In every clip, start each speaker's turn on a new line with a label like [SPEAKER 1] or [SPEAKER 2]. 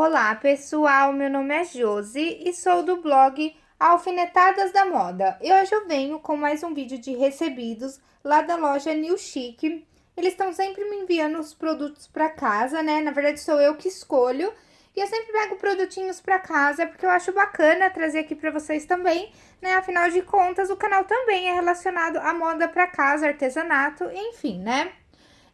[SPEAKER 1] Olá pessoal, meu nome é Josi e sou do blog Alfinetadas da Moda. E hoje eu venho com mais um vídeo de recebidos lá da loja New Chic. Eles estão sempre me enviando os produtos para casa, né? Na verdade sou eu que escolho. E eu sempre pego produtinhos para casa porque eu acho bacana trazer aqui para vocês também, né? Afinal de contas, o canal também é relacionado à moda para casa, artesanato, enfim, né?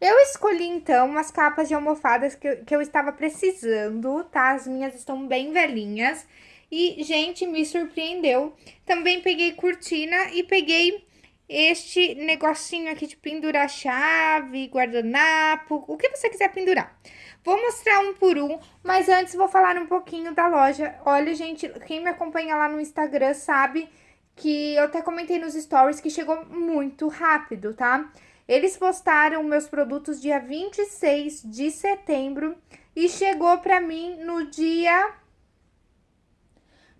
[SPEAKER 1] Eu escolhi, então, umas capas de almofadas que eu, que eu estava precisando, tá? As minhas estão bem velhinhas. E, gente, me surpreendeu. Também peguei cortina e peguei este negocinho aqui de pendurar chave, guardanapo, o que você quiser pendurar. Vou mostrar um por um, mas antes vou falar um pouquinho da loja. Olha, gente, quem me acompanha lá no Instagram sabe que eu até comentei nos stories que chegou muito rápido, tá? Eles postaram meus produtos dia 26 de setembro e chegou para mim no dia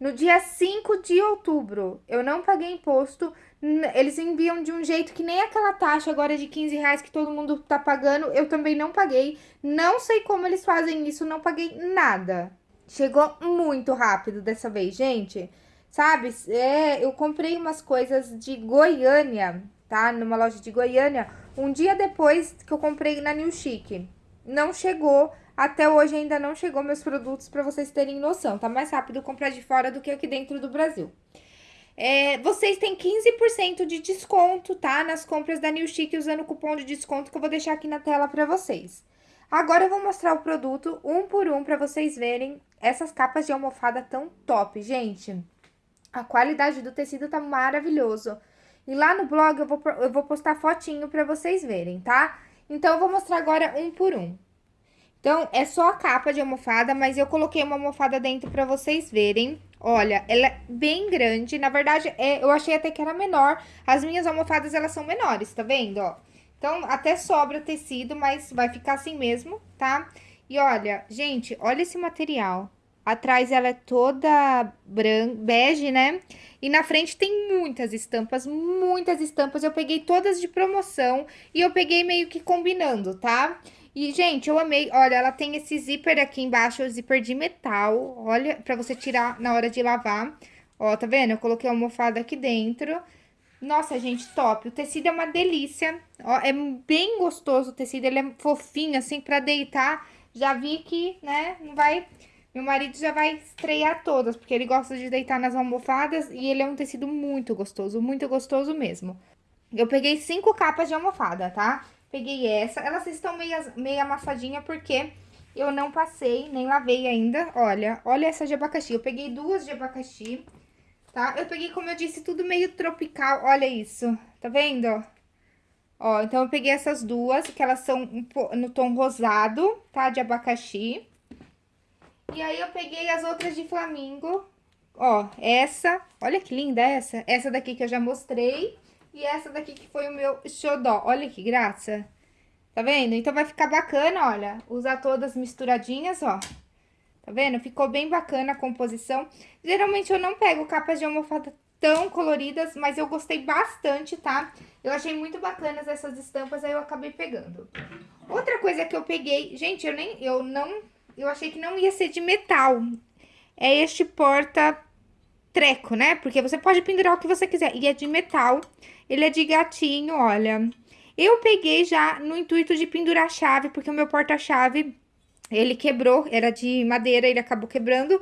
[SPEAKER 1] no dia 5 de outubro. Eu não paguei imposto. Eles enviam de um jeito que nem aquela taxa agora de 15 reais que todo mundo tá pagando. Eu também não paguei. Não sei como eles fazem isso, não paguei nada. Chegou muito rápido dessa vez, gente. Sabe, é, eu comprei umas coisas de Goiânia tá? Numa loja de Goiânia, um dia depois que eu comprei na New Chic. Não chegou, até hoje ainda não chegou meus produtos para vocês terem noção. Tá mais rápido comprar de fora do que aqui dentro do Brasil. É, vocês têm 15% de desconto, tá? Nas compras da New Chic usando o cupom de desconto que eu vou deixar aqui na tela para vocês. Agora eu vou mostrar o produto um por um para vocês verem essas capas de almofada tão top, gente. A qualidade do tecido tá maravilhoso. E lá no blog eu vou, eu vou postar fotinho pra vocês verem, tá? Então, eu vou mostrar agora um por um. Então, é só a capa de almofada, mas eu coloquei uma almofada dentro pra vocês verem. Olha, ela é bem grande. Na verdade, é, eu achei até que era menor. As minhas almofadas, elas são menores, tá vendo, ó? Então, até sobra tecido, mas vai ficar assim mesmo, tá? E olha, gente, olha esse material. Atrás ela é toda bege, né? E na frente tem muitas estampas, muitas estampas. Eu peguei todas de promoção e eu peguei meio que combinando, tá? E, gente, eu amei. Olha, ela tem esse zíper aqui embaixo, o zíper de metal. Olha, pra você tirar na hora de lavar. Ó, tá vendo? Eu coloquei a almofada aqui dentro. Nossa, gente, top. O tecido é uma delícia. Ó, é bem gostoso o tecido. Ele é fofinho, assim, pra deitar. Já vi que, né, não vai meu marido já vai estrear todas, porque ele gosta de deitar nas almofadas e ele é um tecido muito gostoso, muito gostoso mesmo. Eu peguei cinco capas de almofada, tá? Peguei essa, elas estão meio, meio amassadinha porque eu não passei, nem lavei ainda. Olha, olha essa de abacaxi, eu peguei duas de abacaxi, tá? Eu peguei, como eu disse, tudo meio tropical, olha isso, tá vendo? Ó, então eu peguei essas duas, que elas são no tom rosado, tá? De abacaxi. E aí, eu peguei as outras de flamingo. Ó, essa, olha que linda essa. Essa daqui que eu já mostrei. E essa daqui que foi o meu xodó. Olha que graça. Tá vendo? Então, vai ficar bacana, olha. Usar todas misturadinhas, ó. Tá vendo? Ficou bem bacana a composição. Geralmente, eu não pego capas de almofada tão coloridas, mas eu gostei bastante, tá? Eu achei muito bacanas essas estampas, aí eu acabei pegando. Outra coisa que eu peguei... Gente, eu nem... Eu não eu achei que não ia ser de metal. É este porta-treco, né? Porque você pode pendurar o que você quiser. E é de metal. Ele é de gatinho, olha. Eu peguei já no intuito de pendurar a chave, porque o meu porta-chave, ele quebrou. Era de madeira, ele acabou quebrando.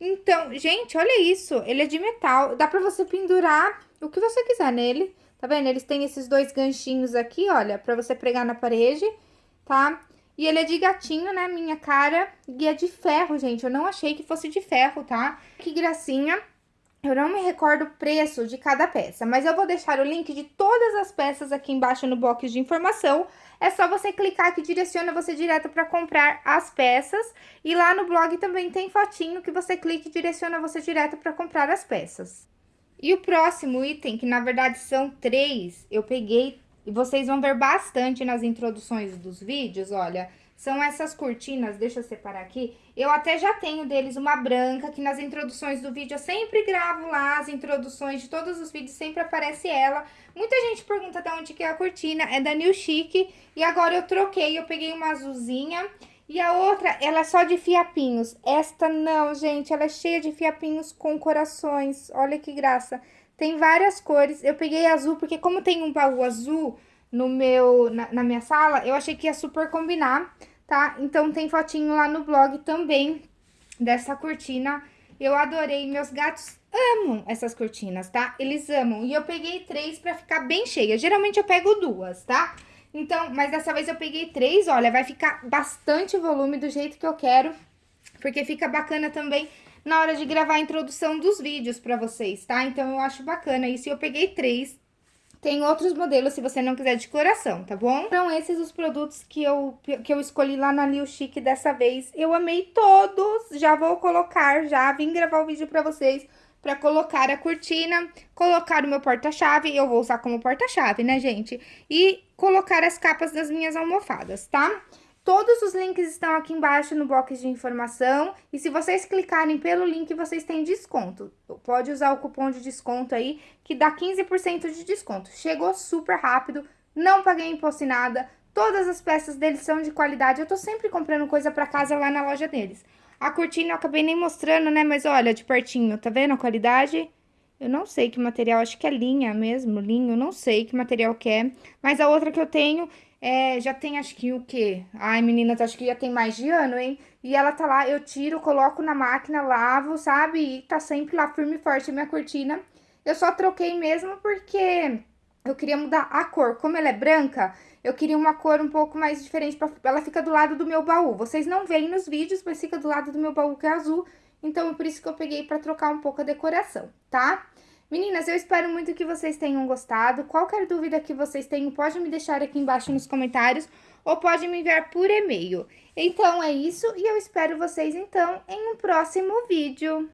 [SPEAKER 1] Então, gente, olha isso. Ele é de metal. Dá pra você pendurar o que você quiser nele. Tá vendo? Eles têm esses dois ganchinhos aqui, olha, pra você pregar na parede, tá? E ele é de gatinho, né, minha cara, e é de ferro, gente. Eu não achei que fosse de ferro, tá? Que gracinha. Eu não me recordo o preço de cada peça, mas eu vou deixar o link de todas as peças aqui embaixo no box de informação. É só você clicar que direciona você direto para comprar as peças. E lá no blog também tem fotinho que você clica e direciona você direto para comprar as peças. E o próximo item, que na verdade são três, eu peguei e vocês vão ver bastante nas introduções dos vídeos, olha, são essas cortinas, deixa eu separar aqui. Eu até já tenho deles uma branca, que nas introduções do vídeo eu sempre gravo lá, as introduções de todos os vídeos, sempre aparece ela. Muita gente pergunta de onde que é a cortina, é da New Chic, e agora eu troquei, eu peguei uma azulzinha, E a outra, ela é só de fiapinhos. Esta não, gente, ela é cheia de fiapinhos com corações. Olha que graça. Tem várias cores. Eu peguei azul, porque como tem um baú azul no meu, na, na minha sala, eu achei que ia super combinar, tá? Então tem fotinho lá no blog também dessa cortina. Eu adorei, meus gatos amam essas cortinas, tá? Eles amam. E eu peguei três pra ficar bem cheia. Geralmente eu pego duas, tá? Então, mas dessa vez eu peguei três, olha, vai ficar bastante volume do jeito que eu quero. Porque fica bacana também na hora de gravar a introdução dos vídeos pra vocês, tá? Então, eu acho bacana isso. Eu peguei três. Tem outros modelos se você não quiser de coração, tá bom? Então, esses os produtos que eu, que eu escolhi lá na Liu Chic dessa vez. Eu amei todos, já vou colocar, já vim gravar o vídeo pra vocês para colocar a cortina, colocar o meu porta-chave, eu vou usar como porta-chave, né, gente? E colocar as capas das minhas almofadas, tá? Todos os links estão aqui embaixo no box de informação. E se vocês clicarem pelo link, vocês têm desconto. Pode usar o cupom de desconto aí, que dá 15% de desconto. Chegou super rápido, não paguei imposto em nada. Todas as peças deles são de qualidade. Eu tô sempre comprando coisa pra casa lá na loja deles. A cortina eu acabei nem mostrando, né? Mas olha, de pertinho, tá vendo a qualidade? Eu não sei que material, acho que é linha mesmo, linho, não sei que material que é. Mas a outra que eu tenho, é, já tem acho que o quê? Ai, meninas, acho que já tem mais de ano, hein? E ela tá lá, eu tiro, coloco na máquina, lavo, sabe? E tá sempre lá firme e forte a minha cortina. Eu só troquei mesmo porque eu queria mudar a cor. Como ela é branca, eu queria uma cor um pouco mais diferente. Pra... Ela fica do lado do meu baú. Vocês não veem nos vídeos, mas fica do lado do meu baú que é azul. Então, é por isso que eu peguei pra trocar um pouco a decoração, tá? Meninas, eu espero muito que vocês tenham gostado. Qualquer dúvida que vocês tenham, pode me deixar aqui embaixo nos comentários ou pode me enviar por e-mail. Então, é isso e eu espero vocês, então, em um próximo vídeo.